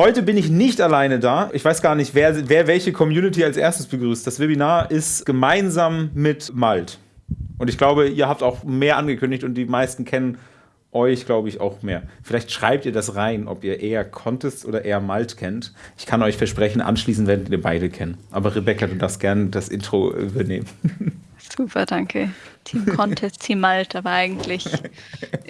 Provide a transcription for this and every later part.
Heute bin ich nicht alleine da. Ich weiß gar nicht, wer, wer welche Community als erstes begrüßt. Das Webinar ist gemeinsam mit Malt. Und ich glaube, ihr habt auch mehr angekündigt und die meisten kennen euch, glaube ich, auch mehr. Vielleicht schreibt ihr das rein, ob ihr eher Contest oder eher Malt kennt. Ich kann euch versprechen, anschließend werdet ihr beide kennen. Aber Rebecca, du darfst gerne das Intro übernehmen. Super, danke. Team Contest, Team Malta, aber eigentlich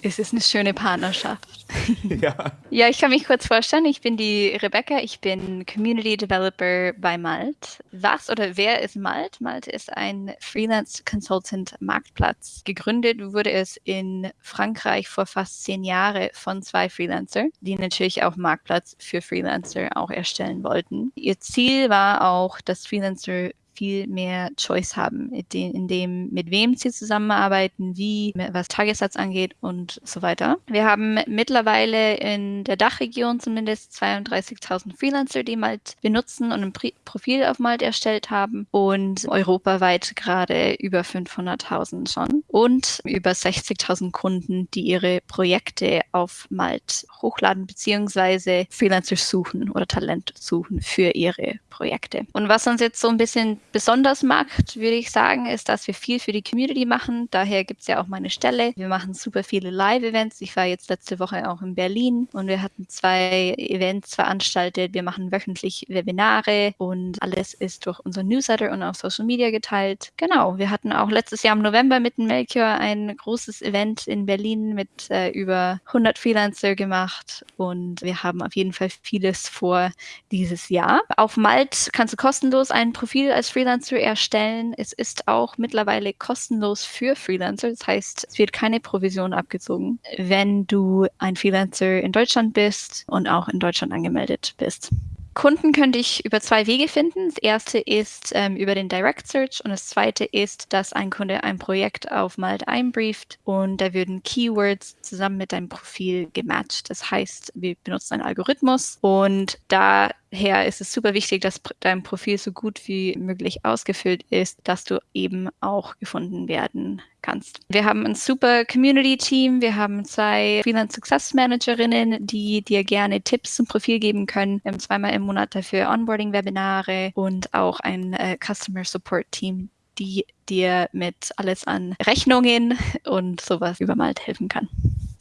ist es eine schöne Partnerschaft. Ja. ja, ich kann mich kurz vorstellen. Ich bin die Rebecca, ich bin Community Developer bei Malt. Was oder wer ist Malt? Malt ist ein Freelance Consultant Marktplatz. Gegründet wurde es in Frankreich vor fast zehn Jahren von zwei Freelancer, die natürlich auch Marktplatz für Freelancer auch erstellen wollten. Ihr Ziel war auch, dass Freelancer viel mehr Choice haben, in dem, mit wem sie zusammenarbeiten, wie, was Tagessatz angeht und so weiter. Wir haben mittlerweile in der Dachregion zumindest 32.000 Freelancer, die Malt benutzen und ein Profil auf Malt erstellt haben und europaweit gerade über 500.000 schon und über 60.000 Kunden, die ihre Projekte auf Malt hochladen beziehungsweise Freelancer suchen oder Talent suchen für ihre Projekte. Und was uns jetzt so ein bisschen besonders macht, würde ich sagen, ist, dass wir viel für die Community machen. Daher gibt es ja auch meine Stelle. Wir machen super viele Live-Events. Ich war jetzt letzte Woche auch in Berlin und wir hatten zwei Events veranstaltet. Wir machen wöchentlich Webinare und alles ist durch unser Newsletter und auf Social Media geteilt. Genau, wir hatten auch letztes Jahr im November mit Melchior ein großes Event in Berlin mit äh, über 100 Freelancer gemacht und wir haben auf jeden Fall vieles vor dieses Jahr. Auf Malt kannst du kostenlos ein Profil als Freelancer erstellen. Es ist auch mittlerweile kostenlos für Freelancer. Das heißt, es wird keine Provision abgezogen, wenn du ein Freelancer in Deutschland bist und auch in Deutschland angemeldet bist. Kunden könnte ich über zwei Wege finden. Das erste ist ähm, über den Direct Search und das zweite ist, dass ein Kunde ein Projekt auf Malt einbrieft und da würden Keywords zusammen mit deinem Profil gematcht. Das heißt, wir benutzen einen Algorithmus und da her ist es super wichtig, dass dein Profil so gut wie möglich ausgefüllt ist, dass du eben auch gefunden werden kannst. Wir haben ein super Community-Team. Wir haben zwei Freelance Success Managerinnen, die dir gerne Tipps zum Profil geben können. Wir haben zweimal im Monat dafür Onboarding-Webinare und auch ein äh, Customer Support-Team, die dir mit alles an Rechnungen und sowas übermalt helfen kann.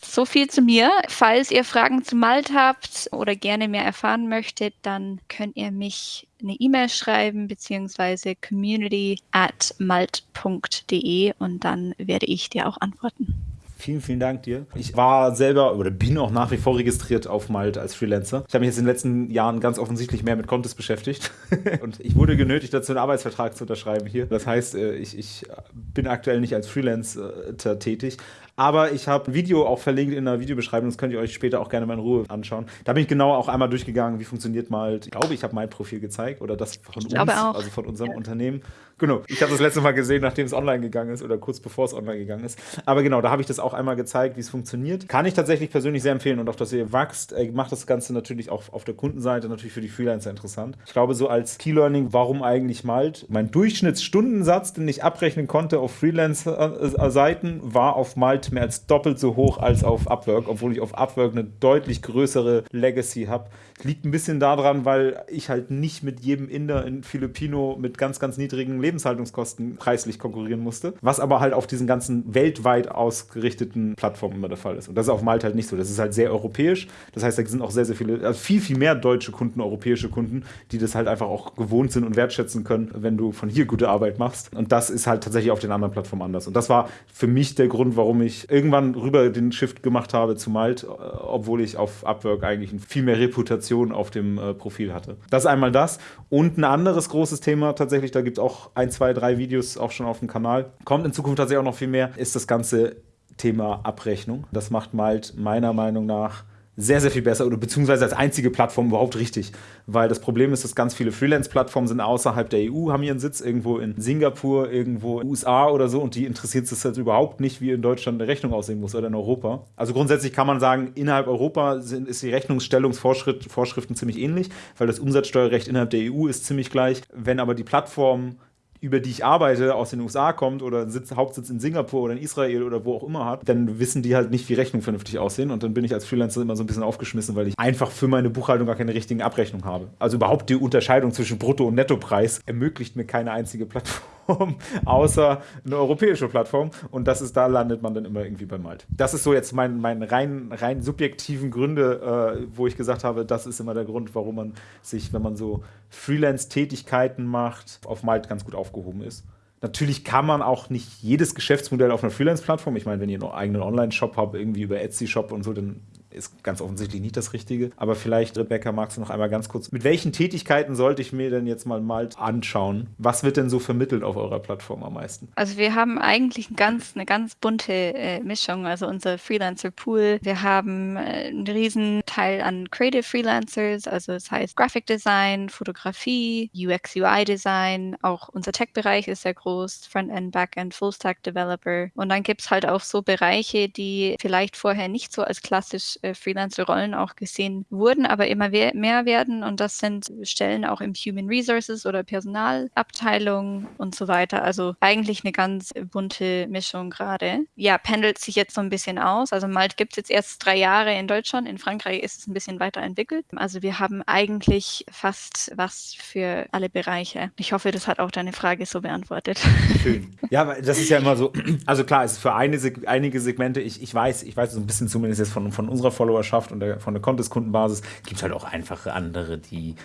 So viel zu mir. Falls ihr Fragen zu Malt habt oder gerne mehr erfahren möchtet, dann könnt ihr mich eine E-Mail schreiben beziehungsweise community at malt.de und dann werde ich dir auch antworten. Vielen, vielen Dank dir. Ich war selber oder bin auch nach wie vor registriert auf Malt als Freelancer. Ich habe mich jetzt in den letzten Jahren ganz offensichtlich mehr mit Contest beschäftigt und ich wurde genötigt, dazu einen Arbeitsvertrag zu unterschreiben hier. Das heißt, äh, ich, ich bin aktuell nicht als Freelancer tätig, aber ich habe ein Video auch verlinkt in der Videobeschreibung, das könnt ihr euch später auch gerne mal in Ruhe anschauen. Da bin ich genau auch einmal durchgegangen, wie funktioniert mal, ich glaube, ich habe mein Profil gezeigt oder das von ich uns, also von unserem ja. Unternehmen. Genau, ich habe das letzte Mal gesehen, nachdem es online gegangen ist oder kurz bevor es online gegangen ist. Aber genau, da habe ich das auch einmal gezeigt, wie es funktioniert. Kann ich tatsächlich persönlich sehr empfehlen und auch, dass ihr wachst, äh, macht das Ganze natürlich auch auf der Kundenseite natürlich für die Freelancer interessant. Ich glaube, so als Key Learning, warum eigentlich Malt? Mein Durchschnittsstundensatz, den ich abrechnen konnte auf Freelancer-Seiten, war auf Malt mehr als doppelt so hoch als auf Upwork, obwohl ich auf Upwork eine deutlich größere Legacy habe. Liegt ein bisschen daran, weil ich halt nicht mit jedem Inder in Filipino mit ganz, ganz niedrigen Lebenshaltungskosten preislich konkurrieren musste, was aber halt auf diesen ganzen weltweit ausgerichteten Plattformen immer der Fall ist. Und das ist auf Malta halt nicht so. Das ist halt sehr europäisch. Das heißt, da sind auch sehr, sehr viele, also viel, viel mehr deutsche Kunden, europäische Kunden, die das halt einfach auch gewohnt sind und wertschätzen können, wenn du von hier gute Arbeit machst. Und das ist halt tatsächlich auf den anderen Plattformen anders. Und das war für mich der Grund, warum ich irgendwann rüber den Shift gemacht habe zu Malt, äh, obwohl ich auf Upwork eigentlich viel mehr Reputation auf dem äh, Profil hatte. Das ist einmal das. Und ein anderes großes Thema tatsächlich, da gibt es auch ein, zwei, drei Videos auch schon auf dem Kanal. Kommt in Zukunft tatsächlich auch noch viel mehr, ist das ganze Thema Abrechnung. Das macht Malt meiner Meinung nach sehr, sehr viel besser oder beziehungsweise als einzige Plattform überhaupt richtig. Weil das Problem ist, dass ganz viele Freelance-Plattformen sind außerhalb der EU, haben ihren Sitz irgendwo in Singapur, irgendwo in USA oder so und die interessiert es halt überhaupt nicht, wie in Deutschland eine Rechnung aussehen muss oder in Europa. Also grundsätzlich kann man sagen, innerhalb Europa sind, ist die Rechnungsstellungsvorschriften ziemlich ähnlich, weil das Umsatzsteuerrecht innerhalb der EU ist ziemlich gleich. Wenn aber die Plattformen über die ich arbeite, aus den USA kommt oder Sitz, Hauptsitz in Singapur oder in Israel oder wo auch immer hat, dann wissen die halt nicht, wie Rechnungen vernünftig aussehen. Und dann bin ich als Freelancer immer so ein bisschen aufgeschmissen, weil ich einfach für meine Buchhaltung gar keine richtigen Abrechnungen habe. Also überhaupt die Unterscheidung zwischen Brutto- und Nettopreis ermöglicht mir keine einzige Plattform, außer eine europäische Plattform. Und das ist, da landet man dann immer irgendwie bei Malt. Das ist so jetzt mein, mein rein, rein subjektiven Gründe, äh, wo ich gesagt habe, das ist immer der Grund, warum man sich, wenn man so Freelance-Tätigkeiten macht, auf Malt ganz gut aufgehoben ist. Natürlich kann man auch nicht jedes Geschäftsmodell auf einer Freelance-Plattform. Ich meine, wenn ihr einen eigenen Online-Shop habt, irgendwie über Etsy-Shop und so, dann ist ganz offensichtlich nicht das Richtige. Aber vielleicht, Rebecca, magst du noch einmal ganz kurz, mit welchen Tätigkeiten sollte ich mir denn jetzt mal mal anschauen? Was wird denn so vermittelt auf eurer Plattform am meisten? Also wir haben eigentlich ganz, eine ganz bunte äh, Mischung. Also unser Freelancer-Pool. Wir haben äh, einen riesen Teil an Creative Freelancers, also das heißt Graphic Design, Fotografie, UX, UI Design. Auch unser Tech-Bereich ist sehr groß, Frontend, Backend, Full-Stack Developer. Und dann gibt es halt auch so Bereiche, die vielleicht vorher nicht so als klassisch äh, Freelancer-Rollen auch gesehen wurden, aber immer mehr werden. Und das sind Stellen auch im Human Resources oder Personalabteilung und so weiter. Also eigentlich eine ganz bunte Mischung gerade. Ja, pendelt sich jetzt so ein bisschen aus. Also Malt gibt es jetzt erst drei Jahre in Deutschland. In Frankreich ist es ein bisschen weiterentwickelt. Also wir haben eigentlich fast was für alle Bereiche. Ich hoffe, das hat auch deine Frage so beantwortet. Schön. Ja, das ist ja immer so. Also klar, es ist für eine, einige Segmente, ich, ich weiß, ich weiß so ein bisschen zumindest jetzt von, von unserer Followerschaft und der, von der Contest-Kundenbasis gibt es halt auch einfache andere, die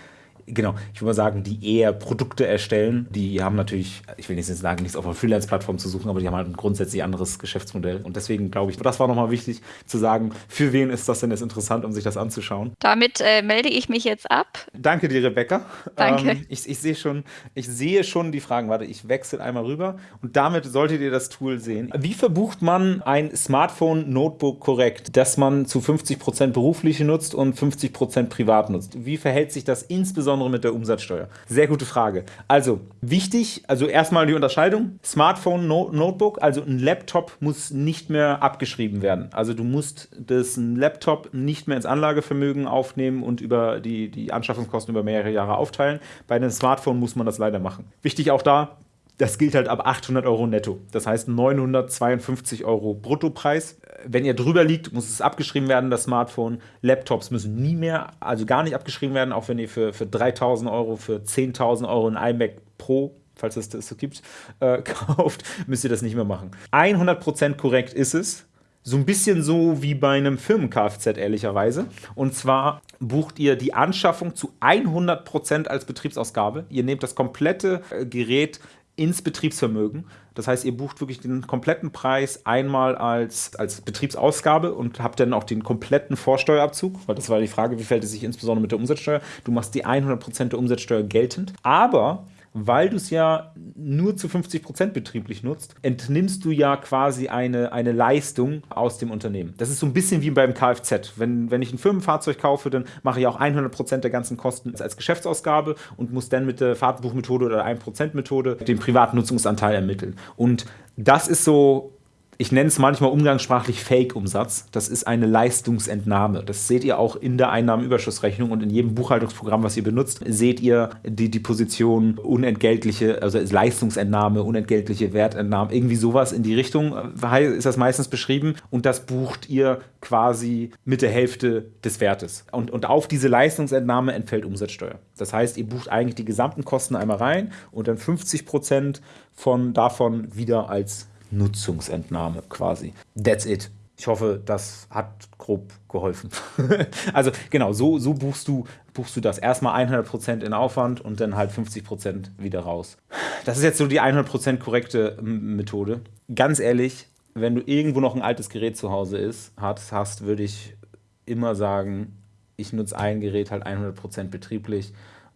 Genau, ich würde mal sagen, die eher Produkte erstellen, die haben natürlich, ich will nicht sagen, nichts auf einer Freelance-Plattform zu suchen, aber die haben halt ein grundsätzlich anderes Geschäftsmodell. Und deswegen glaube ich, das war nochmal wichtig zu sagen, für wen ist das denn jetzt interessant, um sich das anzuschauen. Damit äh, melde ich mich jetzt ab. Danke dir, Rebecca. Danke. Ähm, ich, ich, sehe schon, ich sehe schon die Fragen. Warte, ich wechsle einmal rüber und damit solltet ihr das Tool sehen. Wie verbucht man ein Smartphone-Notebook korrekt, das man zu 50% beruflich nutzt und 50% privat nutzt? Wie verhält sich das insbesondere insbesondere mit der Umsatzsteuer? Sehr gute Frage. Also wichtig, also erstmal die Unterscheidung. Smartphone, no Notebook, also ein Laptop muss nicht mehr abgeschrieben werden. Also du musst das Laptop nicht mehr ins Anlagevermögen aufnehmen und über die, die Anschaffungskosten über mehrere Jahre aufteilen. Bei einem Smartphone muss man das leider machen. Wichtig auch da, das gilt halt ab 800 Euro netto. Das heißt 952 Euro Bruttopreis. Wenn ihr drüber liegt, muss es abgeschrieben werden, das Smartphone. Laptops müssen nie mehr, also gar nicht abgeschrieben werden, auch wenn ihr für, für 3000 Euro, für 10.000 Euro ein iMac Pro falls es das so gibt, äh, kauft, müsst ihr das nicht mehr machen. 100% korrekt ist es. So ein bisschen so wie bei einem Firmen-Kfz, ehrlicherweise. Und zwar bucht ihr die Anschaffung zu 100% als Betriebsausgabe. Ihr nehmt das komplette äh, Gerät ins Betriebsvermögen. Das heißt, ihr bucht wirklich den kompletten Preis einmal als, als Betriebsausgabe und habt dann auch den kompletten Vorsteuerabzug, weil das war die Frage, wie fällt es sich insbesondere mit der Umsatzsteuer? Du machst die 100% der Umsatzsteuer geltend, aber weil du es ja nur zu 50 Prozent betrieblich nutzt, entnimmst du ja quasi eine, eine Leistung aus dem Unternehmen. Das ist so ein bisschen wie beim Kfz. Wenn, wenn ich ein Firmenfahrzeug kaufe, dann mache ich auch 100 Prozent der ganzen Kosten als Geschäftsausgabe und muss dann mit der Fahrtenbuchmethode oder 1%-Methode den Privatnutzungsanteil ermitteln. Und das ist so ich nenne es manchmal umgangssprachlich Fake-Umsatz. Das ist eine Leistungsentnahme. Das seht ihr auch in der Einnahmenüberschussrechnung und in jedem Buchhaltungsprogramm, was ihr benutzt, seht ihr die, die Position unentgeltliche, also Leistungsentnahme, unentgeltliche Wertentnahme, irgendwie sowas in die Richtung äh, ist das meistens beschrieben und das bucht ihr quasi mit der Hälfte des Wertes. Und, und auf diese Leistungsentnahme entfällt Umsatzsteuer. Das heißt, ihr bucht eigentlich die gesamten Kosten einmal rein und dann 50 Prozent von davon wieder als Nutzungsentnahme quasi. That's it. Ich hoffe, das hat grob geholfen. also genau, so, so buchst, du, buchst du das. Erstmal 100% in Aufwand und dann halt 50% wieder raus. Das ist jetzt so die 100% korrekte Methode. Ganz ehrlich, wenn du irgendwo noch ein altes Gerät zu Hause ist, hast, hast würde ich immer sagen, ich nutze ein Gerät halt 100% betrieblich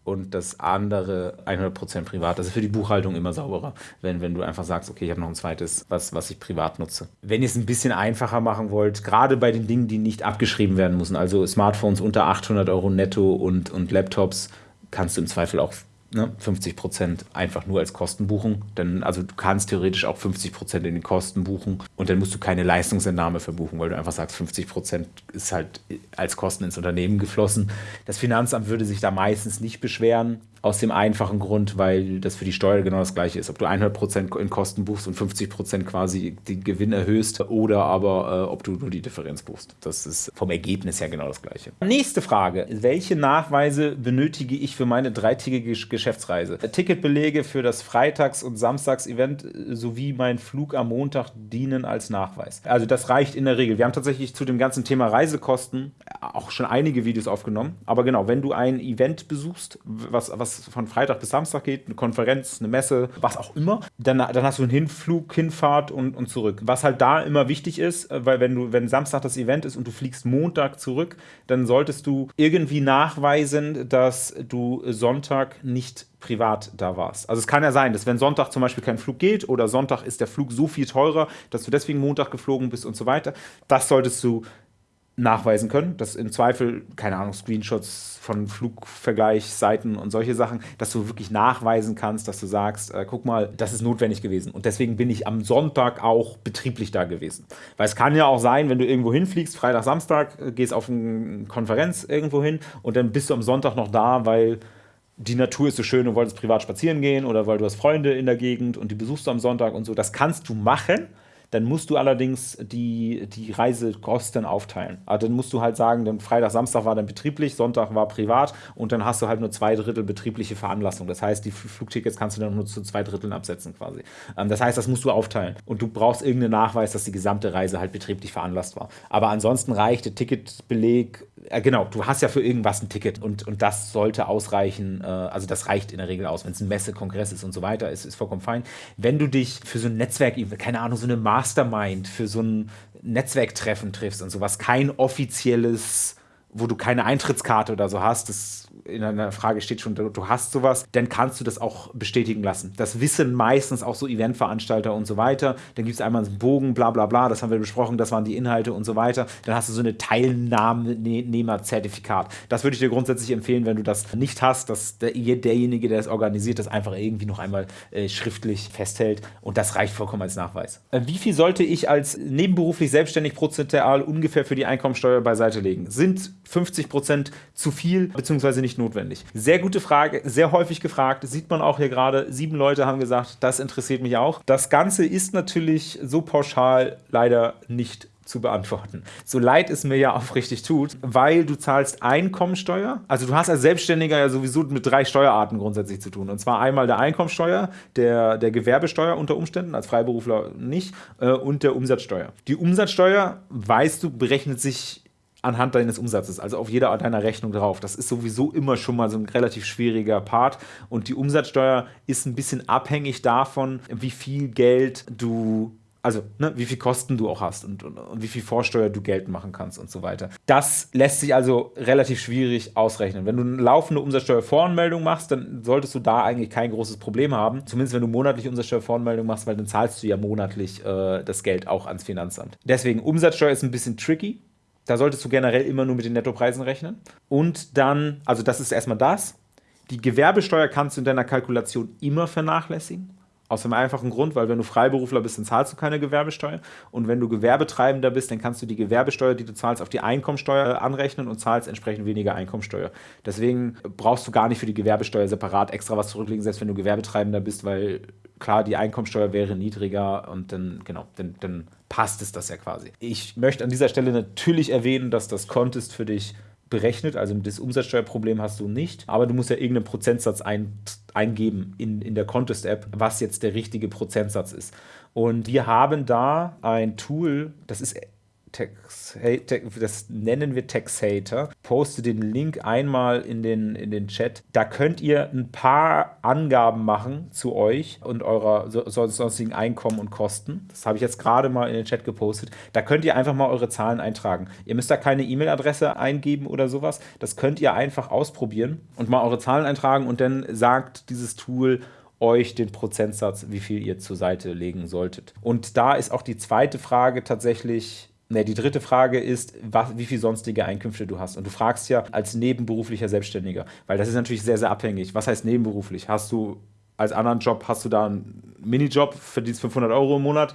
und das andere 100% privat. Das ist für die Buchhaltung immer sauberer, wenn, wenn du einfach sagst, okay, ich habe noch ein zweites, was, was ich privat nutze. Wenn ihr es ein bisschen einfacher machen wollt, gerade bei den Dingen, die nicht abgeschrieben werden müssen, also Smartphones unter 800 Euro netto und, und Laptops, kannst du im Zweifel auch ne, 50% einfach nur als Kosten buchen. Denn, also du kannst theoretisch auch 50% in den Kosten buchen. Und dann musst du keine Leistungsentnahme verbuchen, weil du einfach sagst, 50 Prozent ist halt als Kosten ins Unternehmen geflossen. Das Finanzamt würde sich da meistens nicht beschweren. Aus dem einfachen Grund, weil das für die Steuer genau das gleiche ist. Ob du 100% in Kosten buchst und 50% quasi den Gewinn erhöhst oder aber äh, ob du nur die Differenz buchst. Das ist vom Ergebnis her genau das gleiche. Nächste Frage. Welche Nachweise benötige ich für meine dreitägige Geschäftsreise? Ticketbelege für das Freitags- und Samstags-Event sowie mein Flug am Montag dienen als Nachweis. Also das reicht in der Regel. Wir haben tatsächlich zu dem ganzen Thema Reisekosten auch schon einige Videos aufgenommen. Aber genau, wenn du ein Event besuchst, was, was von Freitag bis Samstag geht, eine Konferenz, eine Messe, was auch immer, dann, dann hast du einen Hinflug, Hinfahrt und, und zurück. Was halt da immer wichtig ist, äh, weil wenn du, wenn Samstag das Event ist und du fliegst Montag zurück, dann solltest du irgendwie nachweisen, dass du Sonntag nicht privat da warst. Also es kann ja sein, dass wenn Sonntag zum Beispiel kein Flug geht oder Sonntag ist der Flug so viel teurer, dass du deswegen Montag geflogen bist und so weiter, das solltest du nachweisen können, dass im Zweifel, keine Ahnung, Screenshots von Flugvergleichsseiten und solche Sachen, dass du wirklich nachweisen kannst, dass du sagst, äh, guck mal, das ist notwendig gewesen. Und deswegen bin ich am Sonntag auch betrieblich da gewesen. Weil es kann ja auch sein, wenn du irgendwo hinfliegst, Freitag, Samstag, äh, gehst auf eine Konferenz irgendwo hin und dann bist du am Sonntag noch da, weil die Natur ist so schön und wolltest privat spazieren gehen oder weil du hast Freunde in der Gegend und die besuchst du am Sonntag und so. Das kannst du machen dann musst du allerdings die, die Reisekosten aufteilen. Also dann musst du halt sagen, dann Freitag, Samstag war dann betrieblich, Sonntag war privat und dann hast du halt nur zwei Drittel betriebliche Veranlassung. Das heißt, die Flugtickets kannst du dann nur zu zwei Dritteln absetzen quasi. Ähm, das heißt, das musst du aufteilen. Und du brauchst irgendeinen Nachweis, dass die gesamte Reise halt betrieblich veranlasst war. Aber ansonsten reicht der Ticketbeleg äh, genau, du hast ja für irgendwas ein Ticket und, und das sollte ausreichen. Äh, also das reicht in der Regel aus, wenn es ein Messe, Kongress ist und so weiter, ist, ist vollkommen fein. Wenn du dich für so ein Netzwerk, keine Ahnung, so eine Mastermind, für so ein Netzwerktreffen triffst und sowas, kein offizielles, wo du keine Eintrittskarte oder so hast, das in einer Frage steht schon, du hast sowas, dann kannst du das auch bestätigen lassen. Das wissen meistens auch so Eventveranstalter und so weiter. Dann gibt es einmal einen Bogen, bla bla bla, das haben wir besprochen, das waren die Inhalte und so weiter. Dann hast du so eine Teilnehmerzertifikat. Das würde ich dir grundsätzlich empfehlen, wenn du das nicht hast, dass der, derjenige, der es organisiert, das einfach irgendwie noch einmal äh, schriftlich festhält und das reicht vollkommen als Nachweis. Äh, wie viel sollte ich als nebenberuflich selbstständig prozentual ungefähr für die Einkommensteuer beiseite legen? Sind 50 Prozent zu viel bzw. nicht notwendig? Sehr gute Frage, sehr häufig gefragt. Sieht man auch hier gerade. Sieben Leute haben gesagt, das interessiert mich auch. Das Ganze ist natürlich so pauschal leider nicht zu beantworten. So leid es mir ja aufrichtig tut, weil du zahlst Einkommensteuer. Also du hast als Selbstständiger ja sowieso mit drei Steuerarten grundsätzlich zu tun. Und zwar einmal der Einkommensteuer, der, der Gewerbesteuer unter Umständen, als Freiberufler nicht, äh, und der Umsatzsteuer. Die Umsatzsteuer, weißt du, berechnet sich anhand deines Umsatzes, also auf jeder deiner Rechnung drauf. Das ist sowieso immer schon mal so ein relativ schwieriger Part. Und die Umsatzsteuer ist ein bisschen abhängig davon, wie viel Geld du also ne, wie viel Kosten du auch hast und, und, und, wie viel Vorsteuer du Geld machen kannst und so weiter. Das lässt sich also relativ schwierig ausrechnen. Wenn du eine laufende Umsatzsteuervoranmeldung machst, dann solltest du da eigentlich kein großes Problem haben. Zumindest wenn du monatlich Umsatzsteuervoranmeldung machst, weil dann zahlst du ja monatlich äh, das Geld auch ans Finanzamt. Deswegen Umsatzsteuer ist ein bisschen tricky. Da solltest du generell immer nur mit den Nettopreisen rechnen. Und dann, also das ist erstmal das. Die Gewerbesteuer kannst du in deiner Kalkulation immer vernachlässigen. Aus dem einfachen Grund, weil wenn du Freiberufler bist, dann zahlst du keine Gewerbesteuer. Und wenn du Gewerbetreibender bist, dann kannst du die Gewerbesteuer, die du zahlst, auf die Einkommensteuer anrechnen und zahlst entsprechend weniger Einkommensteuer. Deswegen brauchst du gar nicht für die Gewerbesteuer separat extra was zurücklegen, selbst wenn du Gewerbetreibender bist, weil klar, die Einkommensteuer wäre niedriger und dann, genau, dann, dann passt es das ja quasi. Ich möchte an dieser Stelle natürlich erwähnen, dass das Contest für dich berechnet, also das Umsatzsteuerproblem hast du nicht, aber du musst ja irgendeinen Prozentsatz ein, eingeben in, in der Contest-App, was jetzt der richtige Prozentsatz ist. Und wir haben da ein Tool, das ist Tex, das nennen wir Texator. Poste den Link einmal in den, in den Chat. Da könnt ihr ein paar Angaben machen zu euch und eurer sonstigen Einkommen und Kosten. Das habe ich jetzt gerade mal in den Chat gepostet. Da könnt ihr einfach mal eure Zahlen eintragen. Ihr müsst da keine E-Mail-Adresse eingeben oder sowas. Das könnt ihr einfach ausprobieren und mal eure Zahlen eintragen und dann sagt dieses Tool, euch den Prozentsatz, wie viel ihr zur Seite legen solltet. Und da ist auch die zweite Frage tatsächlich, Ne, die dritte Frage ist, was, wie viel sonstige Einkünfte du hast. Und du fragst ja als nebenberuflicher Selbstständiger, weil das ist natürlich sehr, sehr abhängig. Was heißt nebenberuflich? Hast du als anderen Job, hast du da einen Minijob, verdienst 500 Euro im Monat,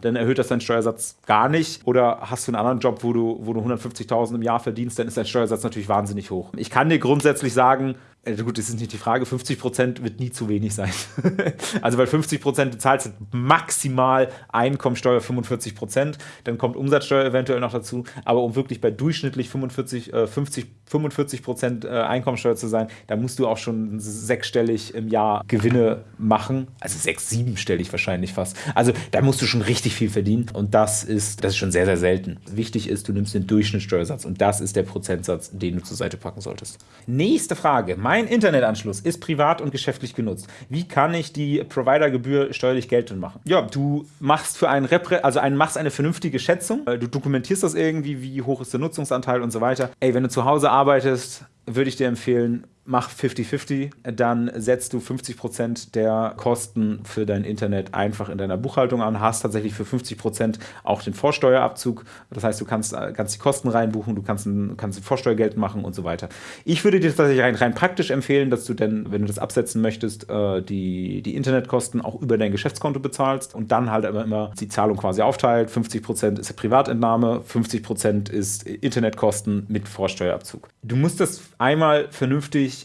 dann erhöht das deinen Steuersatz gar nicht. Oder hast du einen anderen Job, wo du, wo du 150.000 im Jahr verdienst, dann ist dein Steuersatz natürlich wahnsinnig hoch. Ich kann dir grundsätzlich sagen, also gut, das ist nicht die Frage, 50% wird nie zu wenig sein. also weil 50% du zahlst maximal Einkommensteuer 45%, dann kommt Umsatzsteuer eventuell noch dazu, aber um wirklich bei durchschnittlich 45, äh, 50, 45% äh, Einkommensteuer zu sein, da musst du auch schon sechsstellig im Jahr Gewinne machen, also sechs, siebenstellig wahrscheinlich fast. Also da musst du schon richtig viel verdienen und das ist, das ist schon sehr, sehr selten. Wichtig ist, du nimmst den Durchschnittssteuersatz und das ist der Prozentsatz, den du zur Seite packen solltest. Nächste Frage. Mein Internetanschluss ist privat und geschäftlich genutzt. Wie kann ich die Providergebühr steuerlich geltend machen? Ja, du machst für einen Repre also einen, machst eine vernünftige Schätzung. Du dokumentierst das irgendwie, wie hoch ist der Nutzungsanteil und so weiter. Ey, wenn du zu Hause arbeitest, würde ich dir empfehlen, mach 50-50, dann setzt du 50% der Kosten für dein Internet einfach in deiner Buchhaltung an, hast tatsächlich für 50% auch den Vorsteuerabzug. Das heißt, du kannst, kannst die Kosten reinbuchen, du kannst, kannst Vorsteuergeld machen und so weiter. Ich würde dir tatsächlich rein, rein praktisch empfehlen, dass du denn, wenn du das absetzen möchtest, äh, die, die Internetkosten auch über dein Geschäftskonto bezahlst und dann halt aber immer die Zahlung quasi aufteilt. 50% ist Privatentnahme, 50% ist Internetkosten mit Vorsteuerabzug. Du musst das einmal vernünftig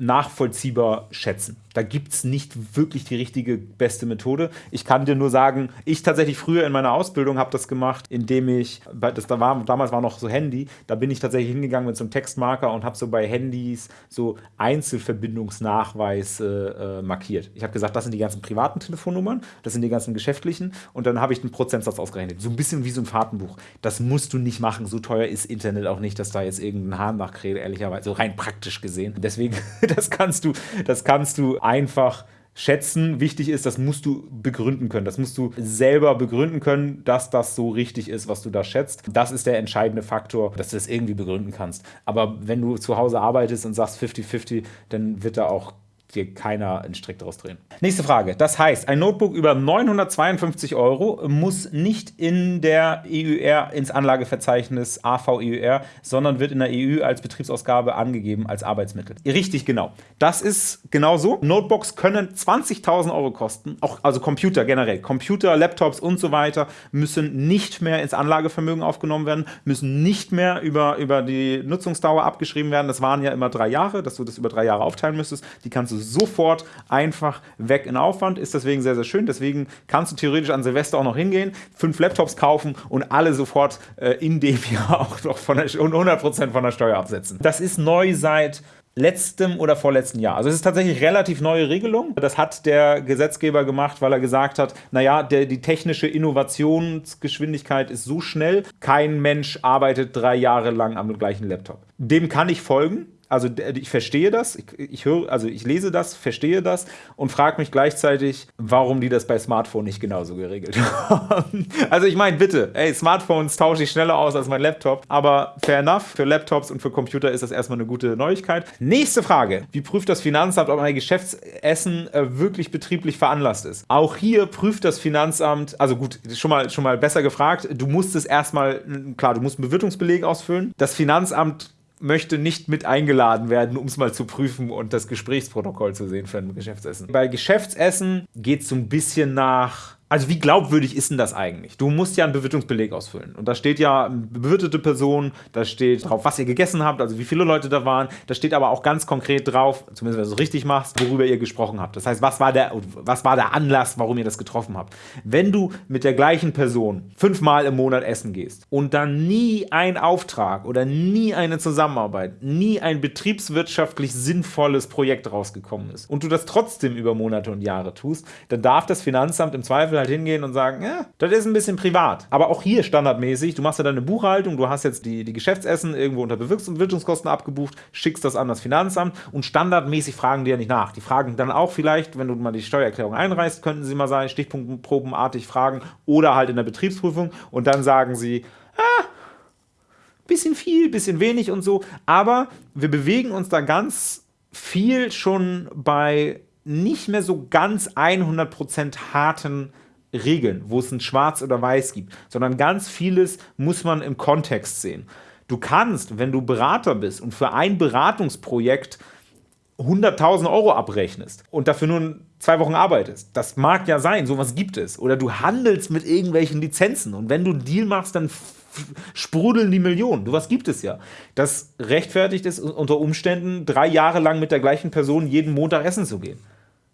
nachvollziehbar schätzen. Da gibt es nicht wirklich die richtige beste Methode. Ich kann dir nur sagen, ich tatsächlich früher in meiner Ausbildung habe das gemacht, indem ich, das da war, damals war noch so Handy, da bin ich tatsächlich hingegangen mit so einem Textmarker und habe so bei Handys so Einzelverbindungsnachweise äh, markiert. Ich habe gesagt, das sind die ganzen privaten Telefonnummern, das sind die ganzen geschäftlichen und dann habe ich den Prozentsatz ausgerechnet. So ein bisschen wie so ein Fahrtenbuch. Das musst du nicht machen. So teuer ist Internet auch nicht, dass da jetzt irgendein Hahn nachkräht, ehrlicherweise. So rein praktisch gesehen. Deswegen, das kannst du, das kannst du einfach schätzen. Wichtig ist, das musst du begründen können. Das musst du selber begründen können, dass das so richtig ist, was du da schätzt. Das ist der entscheidende Faktor, dass du das irgendwie begründen kannst. Aber wenn du zu Hause arbeitest und sagst 50-50, dann wird da auch dir keiner einen Strick daraus drehen. Nächste Frage. Das heißt, ein Notebook über 952 Euro muss nicht in der EUR ins Anlageverzeichnis AVEUR, sondern wird in der EU als Betriebsausgabe angegeben als Arbeitsmittel. Richtig genau. Das ist genau so. Notebooks können 20.000 Euro kosten, auch also Computer generell. Computer, Laptops und so weiter müssen nicht mehr ins Anlagevermögen aufgenommen werden, müssen nicht mehr über, über die Nutzungsdauer abgeschrieben werden. Das waren ja immer drei Jahre, dass du das über drei Jahre aufteilen müsstest. Die kannst du sofort einfach weg in Aufwand, ist deswegen sehr, sehr schön. Deswegen kannst du theoretisch an Silvester auch noch hingehen, fünf Laptops kaufen und alle sofort äh, in dem Jahr auch noch von der, 100% von der Steuer absetzen. Das ist neu seit letztem oder vorletzten Jahr. Also es ist tatsächlich relativ neue Regelung. Das hat der Gesetzgeber gemacht, weil er gesagt hat, naja, der, die technische Innovationsgeschwindigkeit ist so schnell, kein Mensch arbeitet drei Jahre lang am gleichen Laptop. Dem kann ich folgen also ich verstehe das, ich, ich höre, also ich lese das, verstehe das und frage mich gleichzeitig, warum die das bei Smartphone nicht genauso geregelt haben. also ich meine, bitte, ey, Smartphones tausche ich schneller aus als mein Laptop, aber fair enough, für Laptops und für Computer ist das erstmal eine gute Neuigkeit. Nächste Frage, wie prüft das Finanzamt, ob ein Geschäftsessen äh, wirklich betrieblich veranlasst ist? Auch hier prüft das Finanzamt, also gut, schon mal, schon mal besser gefragt, du musst es erstmal, klar, du musst einen Bewirtungsbeleg ausfüllen. Das Finanzamt möchte nicht mit eingeladen werden, um es mal zu prüfen und das Gesprächsprotokoll zu sehen für ein Geschäftsessen. Bei Geschäftsessen geht es so ein bisschen nach also wie glaubwürdig ist denn das eigentlich? Du musst ja einen Bewirtungsbeleg ausfüllen. Und da steht ja bewirtete Person, da steht drauf, was ihr gegessen habt, also wie viele Leute da waren. Da steht aber auch ganz konkret drauf, zumindest wenn du es richtig machst, worüber ihr gesprochen habt. Das heißt, was war, der, was war der Anlass, warum ihr das getroffen habt? Wenn du mit der gleichen Person fünfmal im Monat essen gehst und dann nie ein Auftrag oder nie eine Zusammenarbeit, nie ein betriebswirtschaftlich sinnvolles Projekt rausgekommen ist und du das trotzdem über Monate und Jahre tust, dann darf das Finanzamt im Zweifel halt hingehen und sagen, ja, das ist ein bisschen privat. Aber auch hier standardmäßig, du machst ja deine Buchhaltung, du hast jetzt die, die Geschäftsessen irgendwo unter Bewirtungskosten abgebucht, schickst das an das Finanzamt und standardmäßig fragen die ja nicht nach. Die fragen dann auch vielleicht, wenn du mal die Steuererklärung einreißt, könnten sie mal sagen, stichprobenartig fragen oder halt in der Betriebsprüfung und dann sagen sie, ah, bisschen viel, bisschen wenig und so. Aber wir bewegen uns da ganz viel schon bei nicht mehr so ganz 100% harten Regeln, wo es ein Schwarz oder Weiß gibt, sondern ganz vieles muss man im Kontext sehen. Du kannst, wenn du Berater bist und für ein Beratungsprojekt 100.000 Euro abrechnest und dafür nur zwei Wochen arbeitest. Das mag ja sein, sowas gibt es. Oder du handelst mit irgendwelchen Lizenzen und wenn du einen Deal machst, dann sprudeln die Millionen. Du, was gibt es ja. Das rechtfertigt es unter Umständen, drei Jahre lang mit der gleichen Person jeden Montag essen zu gehen.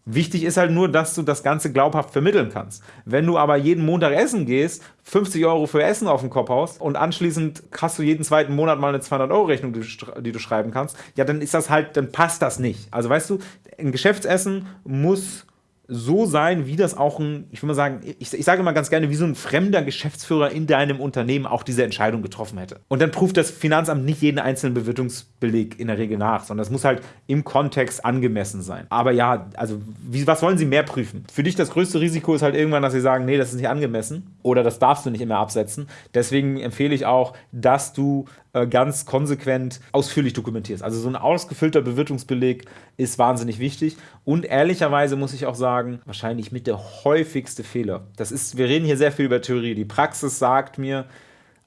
Wichtig ist halt nur, dass du das Ganze glaubhaft vermitteln kannst. Wenn du aber jeden Montag essen gehst, 50 Euro für Essen auf den Kopf haust und anschließend hast du jeden zweiten Monat mal eine 200-Euro-Rechnung, die, die, du schreiben kannst, ja, dann ist das halt, dann passt das nicht. Also weißt du, ein Geschäftsessen muss so sein, wie das auch ein, ich würde mal sagen, ich, ich sage immer ganz gerne, wie so ein fremder Geschäftsführer in deinem Unternehmen auch diese Entscheidung getroffen hätte. Und dann prüft das Finanzamt nicht jeden einzelnen Bewirtungsbeleg in der Regel nach, sondern das muss halt im Kontext angemessen sein. Aber ja, also wie, was wollen Sie mehr prüfen? Für dich das größte Risiko ist halt irgendwann, dass Sie sagen, nee, das ist nicht angemessen oder das darfst du nicht immer absetzen. Deswegen empfehle ich auch, dass du äh, ganz konsequent ausführlich dokumentierst. Also so ein ausgefüllter Bewirtungsbeleg ist wahnsinnig wichtig. Und ehrlicherweise muss ich auch sagen, wahrscheinlich mit der häufigste Fehler. Das ist, wir reden hier sehr viel über Theorie. Die Praxis sagt mir,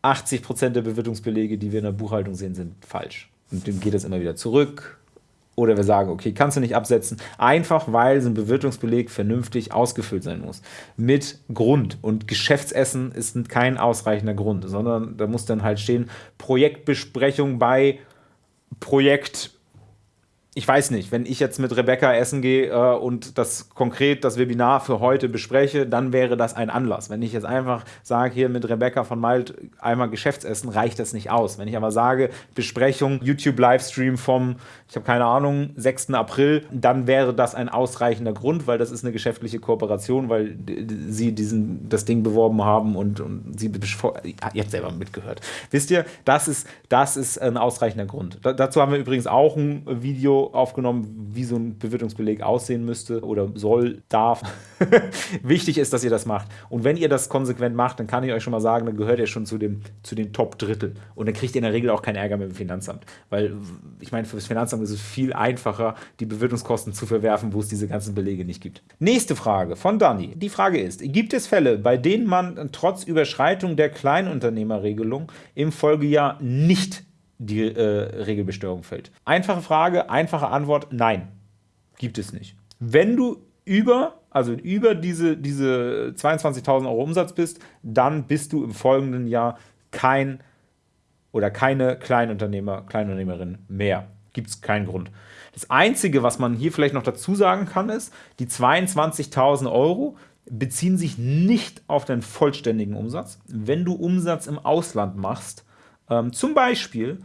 80% der Bewirtungsbelege, die wir in der Buchhaltung sehen, sind falsch. Und dann geht es immer wieder zurück, oder wir sagen, okay, kannst du nicht absetzen, einfach weil so ein Bewirtungsbeleg vernünftig ausgefüllt sein muss. Mit Grund. Und Geschäftsessen ist kein ausreichender Grund, sondern da muss dann halt stehen, Projektbesprechung bei Projekt ich weiß nicht, wenn ich jetzt mit Rebecca essen gehe äh, und das konkret das Webinar für heute bespreche, dann wäre das ein Anlass. Wenn ich jetzt einfach sage, hier mit Rebecca von Malt einmal Geschäftsessen, reicht das nicht aus. Wenn ich aber sage, Besprechung, YouTube-Livestream vom, ich habe keine Ahnung, 6. April, dann wäre das ein ausreichender Grund, weil das ist eine geschäftliche Kooperation, weil sie diesen, das Ding beworben haben und, und sie, ihr habt selber mitgehört. Wisst ihr, das ist, das ist ein ausreichender Grund. Da, dazu haben wir übrigens auch ein Video aufgenommen, wie so ein Bewirtungsbeleg aussehen müsste oder soll, darf. Wichtig ist, dass ihr das macht. Und wenn ihr das konsequent macht, dann kann ich euch schon mal sagen, dann gehört ihr schon zu, dem, zu den Top-Drittel. Und dann kriegt ihr in der Regel auch keinen Ärger mit dem Finanzamt. Weil, ich meine, für das Finanzamt ist es viel einfacher, die Bewirtungskosten zu verwerfen, wo es diese ganzen Belege nicht gibt. Nächste Frage von Dani. Die Frage ist, gibt es Fälle, bei denen man trotz Überschreitung der Kleinunternehmerregelung im Folgejahr nicht die äh, Regelbesteuerung fällt? Einfache Frage, einfache Antwort, nein, gibt es nicht. Wenn du über, also über diese, diese 22.000 Euro Umsatz bist, dann bist du im folgenden Jahr kein oder keine Kleinunternehmer, Kleinunternehmerin mehr. Gibt es keinen Grund. Das Einzige, was man hier vielleicht noch dazu sagen kann, ist, die 22.000 Euro beziehen sich nicht auf deinen vollständigen Umsatz. Wenn du Umsatz im Ausland machst, ähm, zum Beispiel,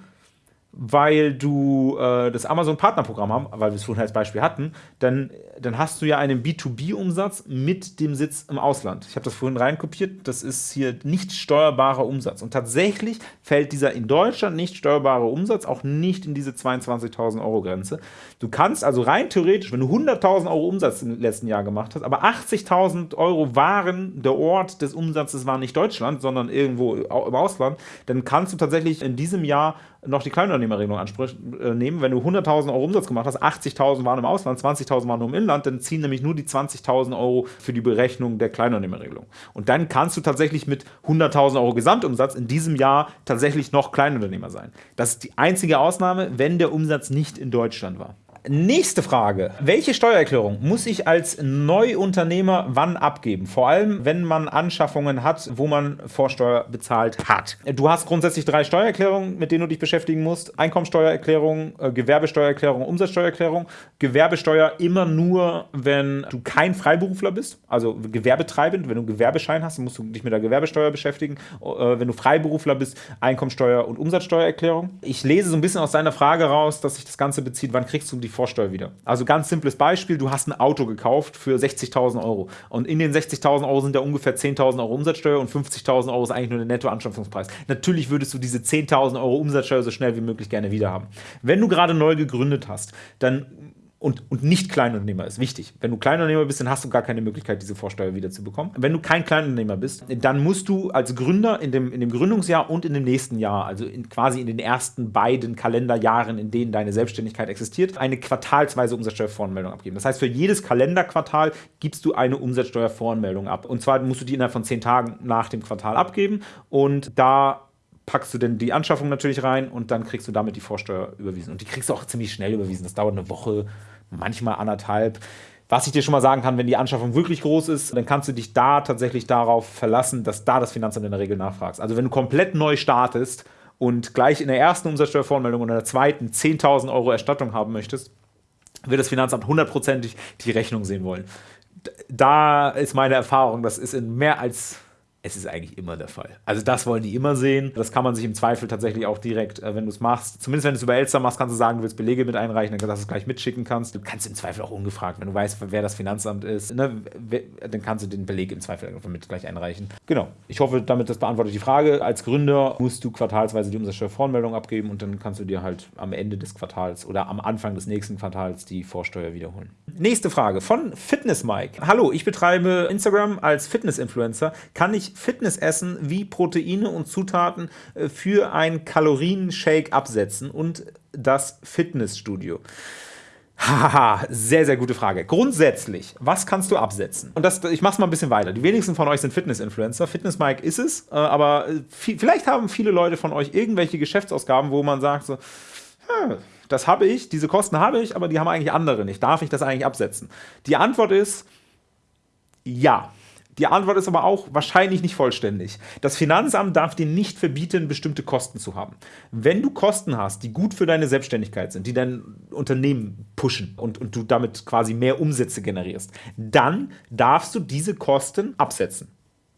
weil du äh, das Amazon-Partnerprogramm haben, weil wir es vorhin als Beispiel hatten, dann, dann hast du ja einen B2B-Umsatz mit dem Sitz im Ausland. Ich habe das vorhin reinkopiert, das ist hier nicht steuerbarer Umsatz. Und tatsächlich fällt dieser in Deutschland nicht steuerbare Umsatz auch nicht in diese 22.000 Euro Grenze. Du kannst also rein theoretisch, wenn du 100.000 Euro Umsatz im letzten Jahr gemacht hast, aber 80.000 Euro waren, der Ort des Umsatzes war nicht Deutschland, sondern irgendwo im Ausland, dann kannst du tatsächlich in diesem Jahr noch die Kleinunternehmerregelung äh, nehmen. Wenn du 100.000 Euro Umsatz gemacht hast, 80.000 waren im Ausland, 20.000 waren nur im Inland, dann ziehen nämlich nur die 20.000 Euro für die Berechnung der Kleinunternehmerregelung. Und dann kannst du tatsächlich mit 100.000 Euro Gesamtumsatz in diesem Jahr tatsächlich noch Kleinunternehmer sein. Das ist die einzige Ausnahme, wenn der Umsatz nicht in Deutschland war. Nächste Frage. Welche Steuererklärung muss ich als Neuunternehmer wann abgeben? Vor allem, wenn man Anschaffungen hat, wo man Vorsteuer bezahlt hat. Du hast grundsätzlich drei Steuererklärungen, mit denen du dich beschäftigen musst. Einkommensteuererklärung, äh, Gewerbesteuererklärung, Umsatzsteuererklärung. Gewerbesteuer immer nur, wenn du kein Freiberufler bist, also gewerbetreibend. Wenn du einen Gewerbeschein hast, musst du dich mit der Gewerbesteuer beschäftigen. Äh, wenn du Freiberufler bist, Einkommensteuer und Umsatzsteuererklärung. Ich lese so ein bisschen aus deiner Frage raus, dass sich das Ganze bezieht, wann kriegst du die Vorsteuer wieder. Also ganz simples Beispiel, du hast ein Auto gekauft für 60.000 Euro und in den 60.000 Euro sind ja ungefähr 10.000 Euro Umsatzsteuer und 50.000 Euro ist eigentlich nur der Nettoanschaffungspreis. Natürlich würdest du diese 10.000 Euro Umsatzsteuer so schnell wie möglich gerne wieder haben. Wenn du gerade neu gegründet hast, dann und, und nicht Kleinunternehmer ist wichtig. Wenn du Kleinunternehmer bist, dann hast du gar keine Möglichkeit, diese Vorsteuer wieder zu bekommen. Wenn du kein Kleinunternehmer bist, dann musst du als Gründer in dem, in dem Gründungsjahr und in dem nächsten Jahr, also in, quasi in den ersten beiden Kalenderjahren, in denen deine Selbstständigkeit existiert, eine quartalsweise Umsatzsteuervoranmeldung abgeben. Das heißt, für jedes Kalenderquartal gibst du eine Umsatzsteuervoranmeldung ab. Und zwar musst du die innerhalb von zehn Tagen nach dem Quartal abgeben und da packst du denn die Anschaffung natürlich rein und dann kriegst du damit die Vorsteuer überwiesen. Und die kriegst du auch ziemlich schnell überwiesen. Das dauert eine Woche, manchmal anderthalb. Was ich dir schon mal sagen kann, wenn die Anschaffung wirklich groß ist, dann kannst du dich da tatsächlich darauf verlassen, dass da das Finanzamt in der Regel nachfragst. Also wenn du komplett neu startest und gleich in der ersten Umsatzsteuervoranmeldung und in der zweiten 10.000 Euro Erstattung haben möchtest, wird das Finanzamt hundertprozentig die Rechnung sehen wollen. Da ist meine Erfahrung, das ist in mehr als es ist eigentlich immer der Fall. Also das wollen die immer sehen. Das kann man sich im Zweifel tatsächlich auch direkt, äh, wenn du es machst, zumindest wenn du es über Elster machst, kannst du sagen, du willst Belege mit einreichen, dann dass du es gleich mitschicken kannst. Du kannst im Zweifel auch ungefragt, wenn du weißt, wer das Finanzamt ist, ne, dann kannst du den Beleg im Zweifel mit gleich einreichen. Genau. Ich hoffe, damit das beantwortet die Frage. Als Gründer musst du quartalsweise die Umsatzsteuervoranmeldung abgeben und dann kannst du dir halt am Ende des Quartals oder am Anfang des nächsten Quartals die Vorsteuer wiederholen. Nächste Frage von Fitness Mike. Hallo, ich betreibe Instagram als Fitness-Influencer. Kann ich Fitness essen wie Proteine und Zutaten äh, für ein Kalorienshake absetzen und das Fitnessstudio? Haha, sehr, sehr gute Frage. Grundsätzlich, was kannst du absetzen? Und das, ich mach's mal ein bisschen weiter. Die wenigsten von euch sind Fitness-Influencer. Fitness Mike ist es, äh, aber äh, vielleicht haben viele Leute von euch irgendwelche Geschäftsausgaben, wo man sagt so, hm, das habe ich, diese Kosten habe ich, aber die haben eigentlich andere nicht. Darf ich das eigentlich absetzen? Die Antwort ist ja. Die Antwort ist aber auch wahrscheinlich nicht vollständig. Das Finanzamt darf dir nicht verbieten, bestimmte Kosten zu haben. Wenn du Kosten hast, die gut für deine Selbstständigkeit sind, die dein Unternehmen pushen und, und du damit quasi mehr Umsätze generierst, dann darfst du diese Kosten absetzen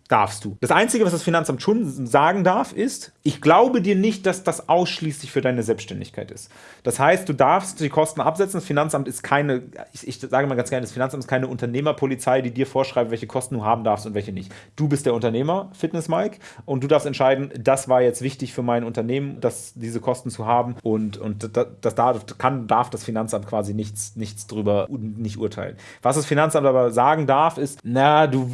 darfst du. Das Einzige, was das Finanzamt schon sagen darf, ist, ich glaube dir nicht, dass das ausschließlich für deine Selbstständigkeit ist. Das heißt, du darfst die Kosten absetzen. Das Finanzamt ist keine, ich, ich sage mal ganz gerne, das Finanzamt ist keine Unternehmerpolizei, die dir vorschreibt, welche Kosten du haben darfst und welche nicht. Du bist der Unternehmer, Fitness Mike, und du darfst entscheiden, das war jetzt wichtig für mein Unternehmen, dass diese Kosten zu haben und, und das darf, kann, darf das Finanzamt quasi nichts, nichts drüber nicht urteilen. Was das Finanzamt aber sagen darf, ist, na, du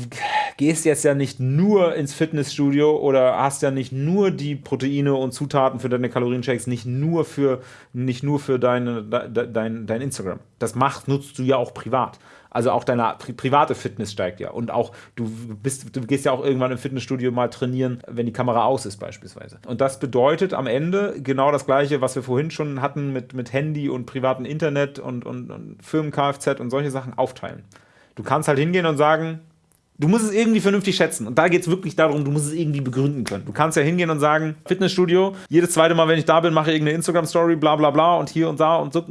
gehst jetzt ja nicht nur ins Fitnessstudio oder hast ja nicht nur die Proteine und Zutaten für deine Kalorienshakes, nicht nur für, nicht nur für deine, dein, dein Instagram. Das macht, nutzt du ja auch privat. Also auch deine pri private Fitness steigt ja. Und auch du bist, du gehst ja auch irgendwann im Fitnessstudio mal trainieren, wenn die Kamera aus ist, beispielsweise. Und das bedeutet am Ende genau das Gleiche, was wir vorhin schon hatten mit, mit Handy und privatem Internet und, und, und Firmen-Kfz und solche Sachen aufteilen. Du kannst halt hingehen und sagen, Du musst es irgendwie vernünftig schätzen. Und da geht es wirklich darum, du musst es irgendwie begründen können. Du kannst ja hingehen und sagen, Fitnessstudio, jedes zweite Mal, wenn ich da bin, mache ich irgendeine Instagram-Story, bla bla bla und hier und da und so.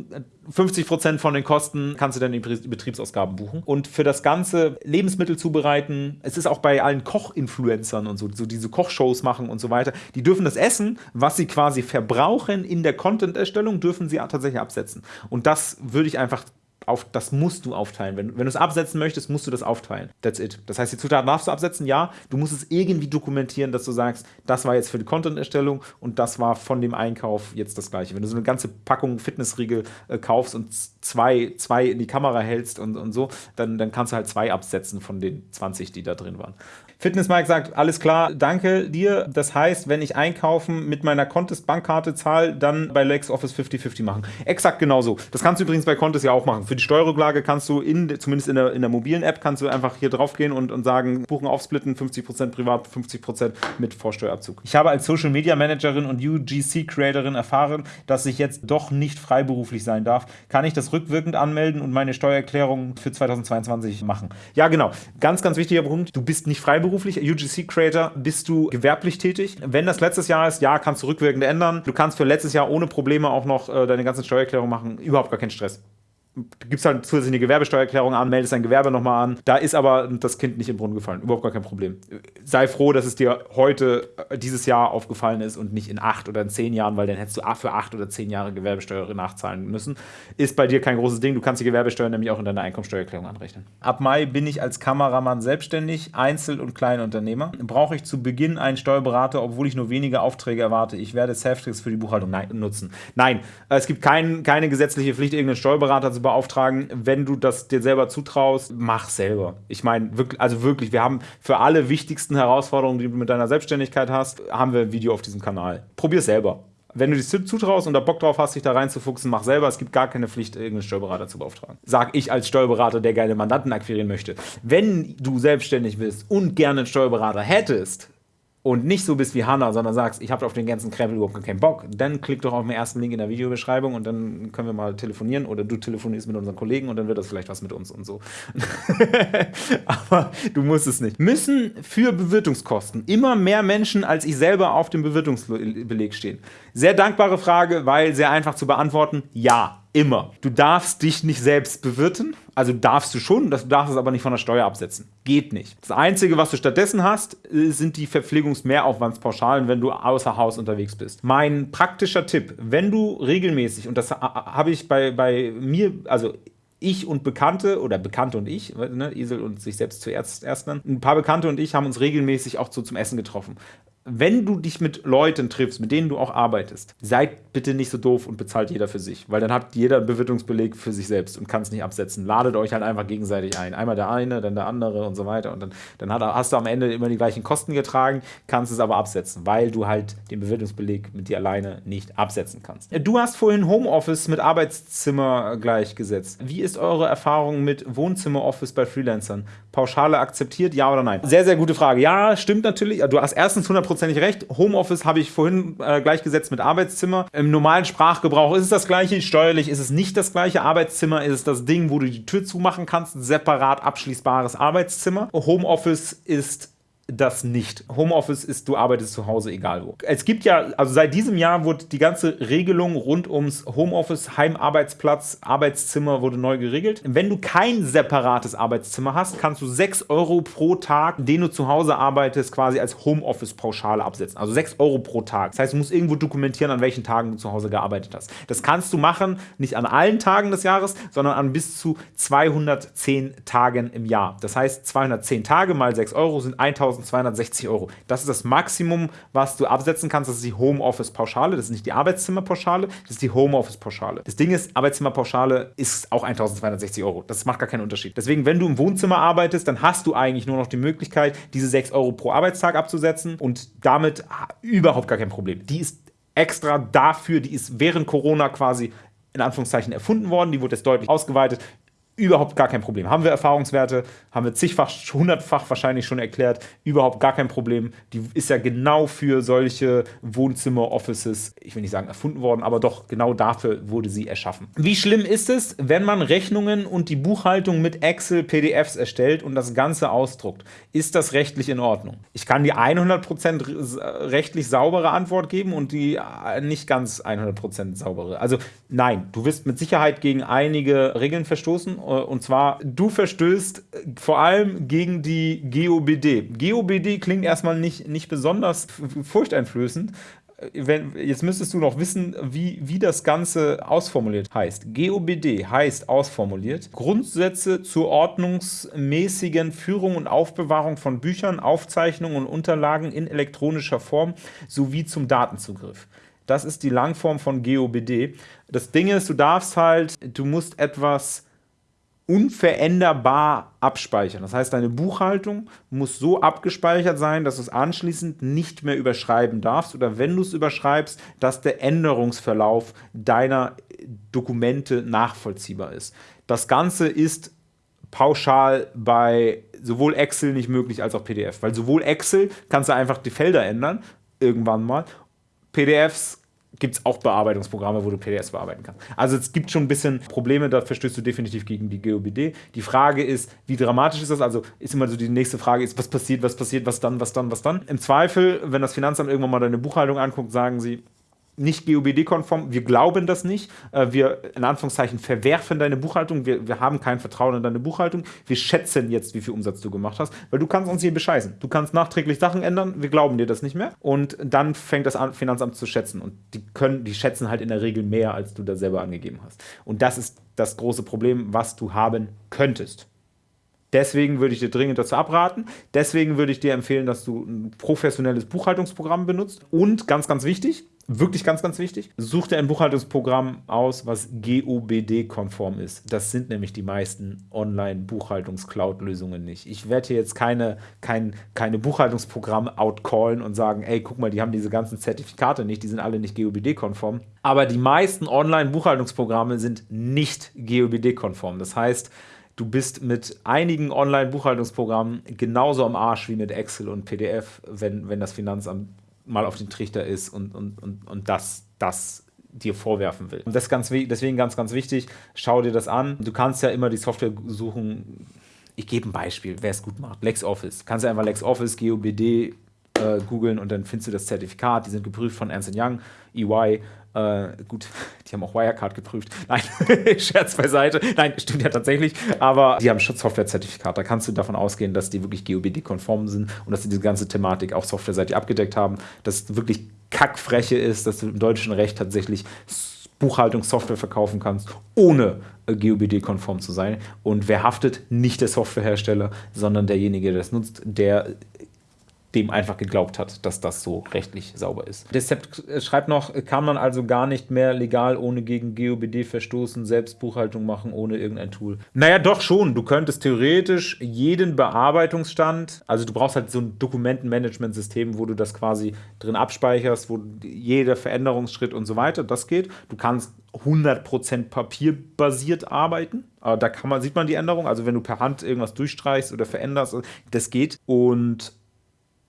50% von den Kosten kannst du dann in Betriebsausgaben buchen. Und für das ganze Lebensmittel zubereiten, es ist auch bei allen Koch-Influencern und so, so diese Kochshows machen und so weiter, die dürfen das Essen, was sie quasi verbrauchen in der Content-Erstellung, dürfen sie tatsächlich absetzen. Und das würde ich einfach auf, das musst du aufteilen. Wenn, wenn du es absetzen möchtest, musst du das aufteilen. That's it. Das heißt, die Zutaten darfst du absetzen, ja. Du musst es irgendwie dokumentieren, dass du sagst, das war jetzt für die Content-Erstellung und das war von dem Einkauf jetzt das gleiche. Wenn du so eine ganze Packung Fitnessriegel äh, kaufst und zwei, zwei in die Kamera hältst und, und so, dann, dann kannst du halt zwei absetzen von den 20, die da drin waren. Fitness Mike sagt, alles klar, danke dir. Das heißt, wenn ich einkaufen mit meiner Contest Bankkarte zahle, dann bei LexOffice 50-50 machen. Exakt genauso. Das kannst du übrigens bei Contest ja auch machen. Für die Steuerrücklage kannst du, in, zumindest in der, in der mobilen App, kannst du einfach hier drauf gehen und, und sagen, buchen aufsplitten, 50% privat, 50% mit Vorsteuerabzug. Ich habe als Social Media Managerin und UGC Creatorin erfahren, dass ich jetzt doch nicht freiberuflich sein darf. Kann ich das rückwirkend anmelden und meine Steuererklärung für 2022 machen? Ja, genau. Ganz, ganz wichtiger Punkt. Du bist nicht freiberuflich freiberuflich UGC-Creator, bist du gewerblich tätig. Wenn das letztes Jahr ist, ja, kannst du rückwirkend ändern. Du kannst für letztes Jahr ohne Probleme auch noch äh, deine ganzen Steuererklärungen machen. Überhaupt gar keinen Stress gibst halt zusätzlich eine Gewerbesteuererklärung an, meldest dein Gewerbe nochmal an. Da ist aber das Kind nicht im Brunnen gefallen. Überhaupt gar kein Problem. Sei froh, dass es dir heute, äh, dieses Jahr aufgefallen ist und nicht in acht oder in zehn Jahren, weil dann hättest du für acht oder zehn Jahre Gewerbesteuer nachzahlen müssen. Ist bei dir kein großes Ding. Du kannst die Gewerbesteuer nämlich auch in deiner Einkommensteuererklärung anrechnen. Ab Mai bin ich als Kameramann selbstständig, Einzel- und Kleinunternehmer. Brauche ich zu Beginn einen Steuerberater, obwohl ich nur wenige Aufträge erwarte. Ich werde Saftricks für die Buchhaltung nutzen. Nein, es gibt kein, keine gesetzliche Pflicht, irgendeinen Steuerberater zu beauftragen wenn du das dir selber zutraust, mach selber. Ich meine, wirklich, also wirklich, wir haben für alle wichtigsten Herausforderungen, die du mit deiner Selbstständigkeit hast, haben wir ein Video auf diesem Kanal. Probier selber. Wenn du dich zutraust und da Bock drauf hast, dich da reinzufuchsen, mach selber. Es gibt gar keine Pflicht, irgendeinen Steuerberater zu beauftragen. Sag ich als Steuerberater, der gerne Mandanten akquirieren möchte. Wenn du selbstständig bist und gerne einen Steuerberater hättest, und nicht so bist wie Hannah, sondern sagst, ich habe auf den ganzen Krempel überhaupt keinen Bock, dann klick doch auf den ersten Link in der Videobeschreibung und dann können wir mal telefonieren oder du telefonierst mit unseren Kollegen und dann wird das vielleicht was mit uns und so. Aber du musst es nicht. Müssen für Bewirtungskosten immer mehr Menschen als ich selber auf dem Bewirtungsbeleg stehen? Sehr dankbare Frage, weil sehr einfach zu beantworten, ja. Immer. Du darfst dich nicht selbst bewirten, also darfst du schon, du darfst es aber nicht von der Steuer absetzen. Geht nicht. Das Einzige, was du stattdessen hast, sind die Verpflegungsmehraufwandspauschalen, wenn du außer Haus unterwegs bist. Mein praktischer Tipp, wenn du regelmäßig, und das habe ich bei, bei mir, also ich und Bekannte oder Bekannte und ich, ne, Isel und sich selbst zuerst erst dann, ein paar Bekannte und ich haben uns regelmäßig auch so zum Essen getroffen wenn du dich mit Leuten triffst, mit denen du auch arbeitest, seid bitte nicht so doof und bezahlt jeder für sich, weil dann hat jeder einen Bewirtungsbeleg für sich selbst und kann es nicht absetzen. Ladet euch halt einfach gegenseitig ein. Einmal der eine, dann der andere und so weiter. Und dann, dann hast du am Ende immer die gleichen Kosten getragen, kannst es aber absetzen, weil du halt den Bewirtungsbeleg mit dir alleine nicht absetzen kannst. Du hast vorhin Homeoffice mit Arbeitszimmer gleichgesetzt. Wie ist eure Erfahrung mit Wohnzimmeroffice bei Freelancern? Pauschale akzeptiert, ja oder nein? Sehr, sehr gute Frage. Ja, stimmt natürlich. Du hast erstens 100% hundertprozentig recht. Homeoffice habe ich vorhin äh, gleichgesetzt mit Arbeitszimmer. Im normalen Sprachgebrauch ist es das gleiche. Steuerlich ist es nicht das gleiche. Arbeitszimmer ist das Ding, wo du die Tür zumachen kannst. Separat abschließbares Arbeitszimmer. Homeoffice ist das nicht. Homeoffice ist, du arbeitest zu Hause, egal wo. Es gibt ja, also seit diesem Jahr wurde die ganze Regelung rund ums Homeoffice, Heimarbeitsplatz, Arbeitszimmer wurde neu geregelt. Wenn du kein separates Arbeitszimmer hast, kannst du 6 Euro pro Tag, den du zu Hause arbeitest, quasi als Homeoffice-Pauschale absetzen. Also 6 Euro pro Tag. Das heißt, du musst irgendwo dokumentieren, an welchen Tagen du zu Hause gearbeitet hast. Das kannst du machen, nicht an allen Tagen des Jahres, sondern an bis zu 210 Tagen im Jahr. Das heißt, 210 Tage mal 6 Euro sind 1000 1260 Euro. Das ist das Maximum, was du absetzen kannst. Das ist die Homeoffice-Pauschale. Das ist nicht die Arbeitszimmerpauschale, das ist die Homeoffice-Pauschale. Das Ding ist, Arbeitszimmerpauschale ist auch 1260 Euro. Das macht gar keinen Unterschied. Deswegen, wenn du im Wohnzimmer arbeitest, dann hast du eigentlich nur noch die Möglichkeit, diese 6 Euro pro Arbeitstag abzusetzen und damit überhaupt gar kein Problem. Die ist extra dafür, die ist während Corona quasi in Anführungszeichen erfunden worden. Die wurde jetzt deutlich ausgeweitet überhaupt gar kein Problem. Haben wir Erfahrungswerte, haben wir zigfach, hundertfach wahrscheinlich schon erklärt, überhaupt gar kein Problem. Die ist ja genau für solche Wohnzimmer-Offices, ich will nicht sagen erfunden worden, aber doch genau dafür wurde sie erschaffen. Wie schlimm ist es, wenn man Rechnungen und die Buchhaltung mit Excel, PDFs erstellt und das Ganze ausdruckt? Ist das rechtlich in Ordnung? Ich kann die 100% rechtlich saubere Antwort geben und die äh, nicht ganz 100% saubere. Also nein, du wirst mit Sicherheit gegen einige Regeln verstoßen äh, und zwar, du verstößt äh, vor allem gegen die GOBD. GOBD klingt erstmal nicht, nicht besonders furchteinflößend. Äh, wenn, jetzt müsstest du noch wissen, wie, wie das Ganze ausformuliert heißt. GOBD heißt ausformuliert Grundsätze zur ordnungsmäßigen Führung und Aufbewahrung von Büchern, Aufzeichnungen und Unterlagen in elektronischer Form sowie zum Datenzugriff. Das ist die Langform von GOBD. Das Ding ist, du darfst halt, du musst etwas unveränderbar abspeichern. Das heißt, deine Buchhaltung muss so abgespeichert sein, dass du es anschließend nicht mehr überschreiben darfst oder wenn du es überschreibst, dass der Änderungsverlauf deiner Dokumente nachvollziehbar ist. Das Ganze ist pauschal bei sowohl Excel nicht möglich als auch PDF, weil sowohl Excel kannst du einfach die Felder ändern, irgendwann mal, PDFs gibt es auch Bearbeitungsprogramme, wo du PDFs bearbeiten kannst. Also es gibt schon ein bisschen Probleme, da verstößt du definitiv gegen die GOBD. Die Frage ist, wie dramatisch ist das? Also ist immer so die nächste Frage ist, was passiert, was passiert, was dann, was dann, was dann? Im Zweifel, wenn das Finanzamt irgendwann mal deine Buchhaltung anguckt, sagen sie, nicht GOBD-konform. Wir glauben das nicht. Äh, wir, in Anführungszeichen, verwerfen deine Buchhaltung. Wir, wir haben kein Vertrauen in deine Buchhaltung. Wir schätzen jetzt, wie viel Umsatz du gemacht hast, weil du kannst uns hier bescheißen. Du kannst nachträglich Sachen ändern. Wir glauben dir das nicht mehr. Und dann fängt das Finanzamt zu schätzen. Und die können, die schätzen halt in der Regel mehr, als du da selber angegeben hast. Und das ist das große Problem, was du haben könntest. Deswegen würde ich dir dringend dazu abraten. Deswegen würde ich dir empfehlen, dass du ein professionelles Buchhaltungsprogramm benutzt. Und ganz, ganz wichtig, wirklich ganz, ganz wichtig, such dir ein Buchhaltungsprogramm aus, was GOBD-konform ist. Das sind nämlich die meisten Online-Buchhaltungs-Cloud-Lösungen nicht. Ich werde hier jetzt keine, kein, keine Buchhaltungsprogramme outcallen und sagen, ey, guck mal, die haben diese ganzen Zertifikate nicht, die sind alle nicht GOBD-konform. Aber die meisten Online-Buchhaltungsprogramme sind nicht GOBD-konform. Das heißt, du bist mit einigen Online-Buchhaltungsprogrammen genauso am Arsch wie mit Excel und PDF, wenn, wenn das Finanzamt mal auf den Trichter ist und, und, und, und das, das dir vorwerfen will. Und das ganz, deswegen ganz, ganz wichtig, schau dir das an. Du kannst ja immer die Software suchen. Ich gebe ein Beispiel, wer es gut macht. LexOffice. Kannst du einfach LexOffice, GOBD äh, googeln und dann findest du das Zertifikat. Die sind geprüft von Ernst Young, EY. Äh, gut, die haben auch Wirecard geprüft. Nein, Scherz beiseite. Nein, stimmt ja tatsächlich. Aber die haben Schutzsoftware-Zertifikat. Da kannst du davon ausgehen, dass die wirklich GOBD-konform sind und dass sie diese ganze Thematik auch softwareseitig abgedeckt haben. Dass wirklich Kackfreche ist, dass du im deutschen Recht tatsächlich Buchhaltungssoftware verkaufen kannst, ohne äh, GOBD-konform zu sein. Und wer haftet? Nicht der Softwarehersteller, sondern derjenige, der es nutzt, der dem einfach geglaubt hat, dass das so rechtlich sauber ist. Der Sept schreibt noch, kann man also gar nicht mehr legal ohne gegen GOBD verstoßen, selbst Buchhaltung machen ohne irgendein Tool. Naja, doch schon. Du könntest theoretisch jeden Bearbeitungsstand, also du brauchst halt so ein Dokumentenmanagementsystem, wo du das quasi drin abspeicherst, wo jeder Veränderungsschritt und so weiter, das geht. Du kannst 100% papierbasiert arbeiten. Da kann man, sieht man die Änderung. Also wenn du per Hand irgendwas durchstreichst oder veränderst, das geht. Und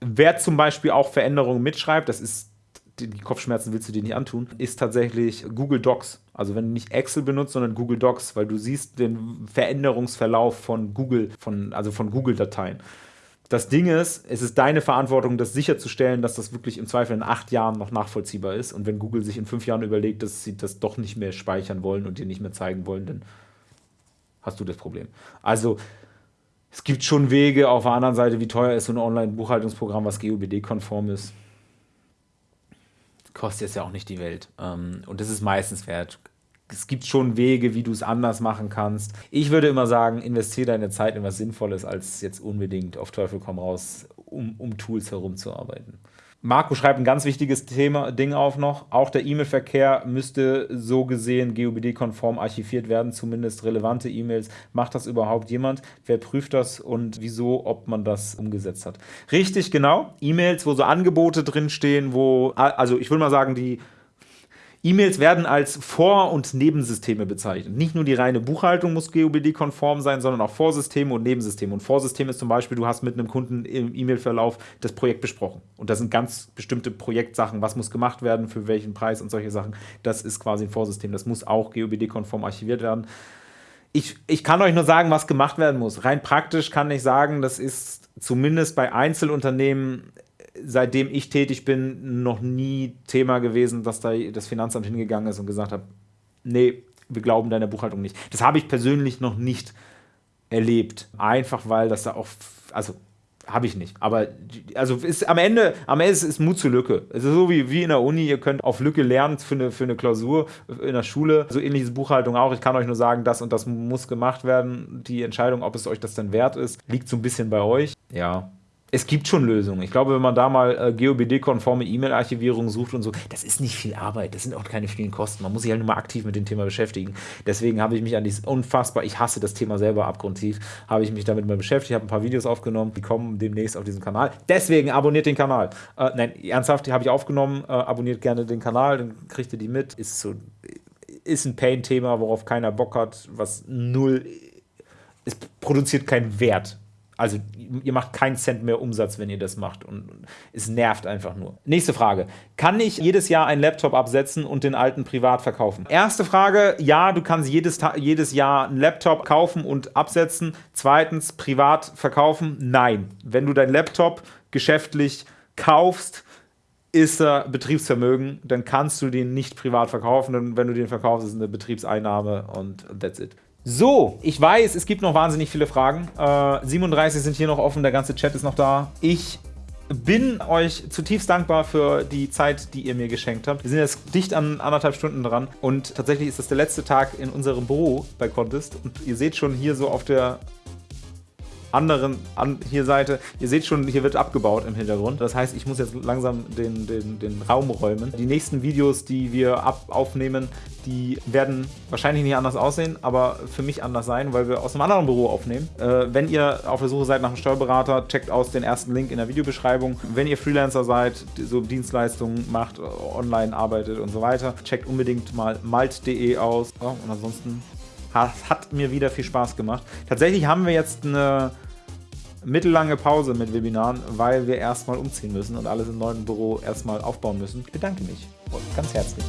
Wer zum Beispiel auch Veränderungen mitschreibt, das ist die Kopfschmerzen willst du dir nicht antun, ist tatsächlich Google Docs. Also wenn du nicht Excel benutzt, sondern Google Docs, weil du siehst den Veränderungsverlauf von Google, von, also von Google-Dateien. Das Ding ist, es ist deine Verantwortung, das sicherzustellen, dass das wirklich im Zweifel in acht Jahren noch nachvollziehbar ist. Und wenn Google sich in fünf Jahren überlegt, dass sie das doch nicht mehr speichern wollen und dir nicht mehr zeigen wollen, dann hast du das Problem. Also es gibt schon Wege. Auf der anderen Seite, wie teuer ist so ein Online-Buchhaltungsprogramm, was GOBD-konform ist? Kostet jetzt ja auch nicht die Welt. Ähm, und das ist meistens wert. Es gibt schon Wege, wie du es anders machen kannst. Ich würde immer sagen, investiere deine Zeit in was Sinnvolles, als jetzt unbedingt auf Teufel komm raus, um, um Tools herumzuarbeiten. Marco schreibt ein ganz wichtiges Thema, Ding auf noch. Auch der E-Mail-Verkehr müsste so gesehen GOBD-konform archiviert werden, zumindest relevante E-Mails. Macht das überhaupt jemand? Wer prüft das und wieso, ob man das umgesetzt hat? Richtig, genau. E-Mails, wo so Angebote drinstehen, wo, also ich würde mal sagen, die E-Mails werden als Vor- und Nebensysteme bezeichnet. Nicht nur die reine Buchhaltung muss GOBD-konform sein, sondern auch Vorsysteme und Nebensysteme. Und Vorsystem ist zum Beispiel, du hast mit einem Kunden im E-Mail-Verlauf das Projekt besprochen. Und da sind ganz bestimmte Projektsachen, was muss gemacht werden, für welchen Preis und solche Sachen. Das ist quasi ein Vorsystem. Das muss auch GOBD-konform archiviert werden. Ich, ich kann euch nur sagen, was gemacht werden muss. Rein praktisch kann ich sagen, das ist zumindest bei Einzelunternehmen seitdem ich tätig bin, noch nie Thema gewesen, dass da das Finanzamt hingegangen ist und gesagt hat, nee, wir glauben deiner Buchhaltung nicht. Das habe ich persönlich noch nicht erlebt. Einfach weil das da auch, also habe ich nicht. Aber also ist am Ende, am Ende ist, ist Mut zur Lücke. Es ist so wie, wie in der Uni, ihr könnt auf Lücke lernen für eine, für eine Klausur in der Schule. So ähnliches Buchhaltung auch. Ich kann euch nur sagen, das und das muss gemacht werden. Die Entscheidung, ob es euch das denn wert ist, liegt so ein bisschen bei euch. Ja, es gibt schon Lösungen. Ich glaube, wenn man da mal äh, GOBD-konforme E-Mail-Archivierung sucht und so, das ist nicht viel Arbeit, das sind auch keine vielen Kosten. Man muss sich halt nur mal aktiv mit dem Thema beschäftigen. Deswegen habe ich mich an dieses unfassbar, ich hasse das Thema selber abgrundtief, habe ich mich damit mal beschäftigt, habe ein paar Videos aufgenommen, die kommen demnächst auf diesem Kanal. Deswegen abonniert den Kanal. Äh, nein, ernsthaft, die habe ich aufgenommen. Äh, abonniert gerne den Kanal, dann kriegt ihr die mit. Ist so, ist ein Pain-Thema, worauf keiner Bock hat, was null, es produziert keinen Wert also ihr macht keinen Cent mehr Umsatz, wenn ihr das macht und es nervt einfach nur. Nächste Frage. Kann ich jedes Jahr einen Laptop absetzen und den alten privat verkaufen? Erste Frage, ja, du kannst jedes, jedes Jahr einen Laptop kaufen und absetzen. Zweitens, privat verkaufen? Nein. Wenn du deinen Laptop geschäftlich kaufst, ist er Betriebsvermögen, dann kannst du den nicht privat verkaufen. Und wenn du den verkaufst, ist es eine Betriebseinnahme und that's it. So, ich weiß, es gibt noch wahnsinnig viele Fragen. Äh, 37 sind hier noch offen, der ganze Chat ist noch da. Ich bin euch zutiefst dankbar für die Zeit, die ihr mir geschenkt habt. Wir sind jetzt dicht an anderthalb Stunden dran und tatsächlich ist das der letzte Tag in unserem Büro bei Contest und ihr seht schon hier so auf der anderen an hier Seite. Ihr seht schon, hier wird abgebaut im Hintergrund. Das heißt, ich muss jetzt langsam den, den, den Raum räumen. Die nächsten Videos, die wir ab aufnehmen, die werden wahrscheinlich nicht anders aussehen, aber für mich anders sein, weil wir aus einem anderen Büro aufnehmen. Äh, wenn ihr auf der Suche seid nach einem Steuerberater, checkt aus den ersten Link in der Videobeschreibung. Wenn ihr Freelancer seid, so Dienstleistungen macht, online arbeitet und so weiter, checkt unbedingt mal malt.de aus. Oh, und ansonsten Hat, hat mir wieder viel Spaß gemacht. Tatsächlich haben wir jetzt eine mittellange Pause mit Webinaren, weil wir erstmal umziehen müssen und alles im neuen Büro erstmal aufbauen müssen. Ich bedanke mich ganz herzlich.